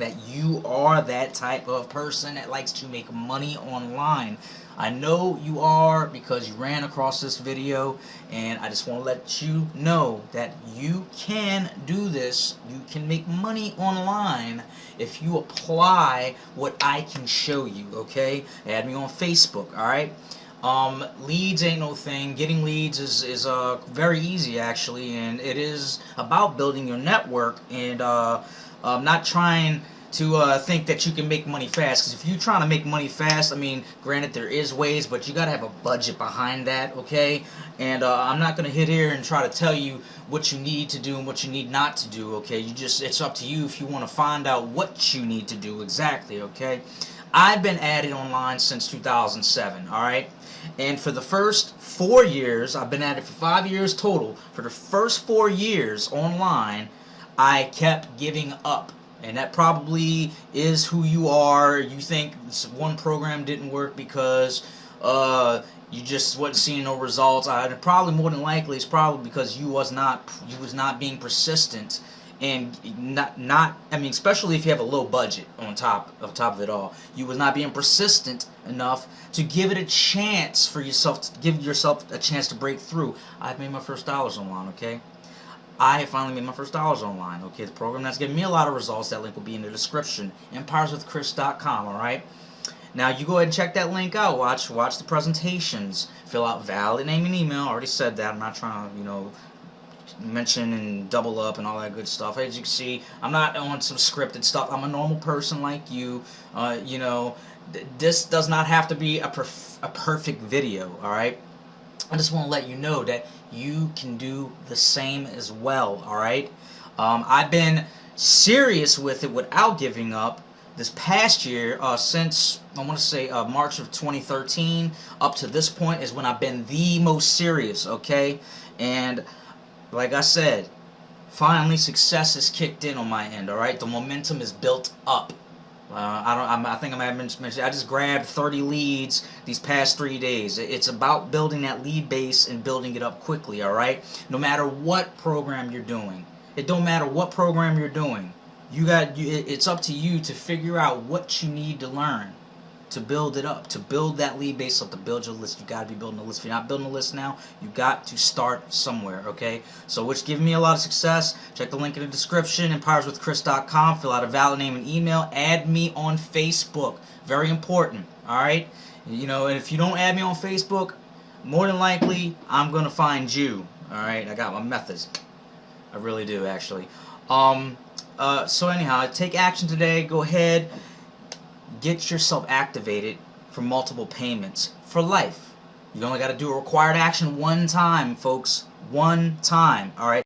that you are that type of person that likes to make money online. I know you are because you ran across this video and I just want to let you know that you can do this. You can make money online if you apply what I can show you, okay? Add me on Facebook, alright? Um, leads ain't no thing. Getting leads is, is uh, very easy actually and it is about building your network and uh, um, not trying to uh, think that you can make money fast. Because if you're trying to make money fast, I mean, granted there is ways, but you got to have a budget behind that, okay? And uh, I'm not going to hit here and try to tell you what you need to do and what you need not to do, okay? You just It's up to you if you want to find out what you need to do exactly, okay? I've been at it online since 2007, alright? And for the first four years, I've been at it for five years total. For the first four years online, I kept giving up. And that probably is who you are. You think one program didn't work because uh, you just wasn't seeing no results. Uh, probably more than likely it's probably because you was not you was not being persistent and not not I mean especially if you have a low budget on top of top of it all you was not being persistent enough to give it a chance for yourself to give yourself a chance to break through I've made my first dollars online okay I finally made my first dollars online. Okay, the program that's giving me a lot of results. That link will be in the description. EmpiresWithChris.com. All right. Now you go ahead and check that link out. Watch watch the presentations. Fill out valid name and email. I already said that. I'm not trying to you know mention and double up and all that good stuff. As you can see, I'm not on some scripted stuff. I'm a normal person like you. Uh, you know, this does not have to be a, perf a perfect video. All right. I just want to let you know that you can do the same as well, alright? Um, I've been serious with it without giving up this past year uh, since I want to say uh, March of 2013 up to this point is when I've been the most serious okay and like I said finally success has kicked in on my end alright the momentum is built up uh, I don't. I'm, i think I might have mentioned. I just grabbed 30 leads these past three days. It's about building that lead base and building it up quickly. All right. No matter what program you're doing, it don't matter what program you're doing. You got. It's up to you to figure out what you need to learn to build it up, to build that lead base up, to build your list. You got to be building a list. If you're not building a list now, you got to start somewhere, okay? So which giving me a lot of success. Check the link in the description, empireswithchris.com. Fill out a valid name and email. Add me on Facebook. Very important, all right? You know, and if you don't add me on Facebook, more than likely, I'm going to find you, all right? I got my methods. I really do, actually. Um, uh, so anyhow, take action today. Go ahead get yourself activated for multiple payments for life. You only got to do a required action one time, folks. One time, alright?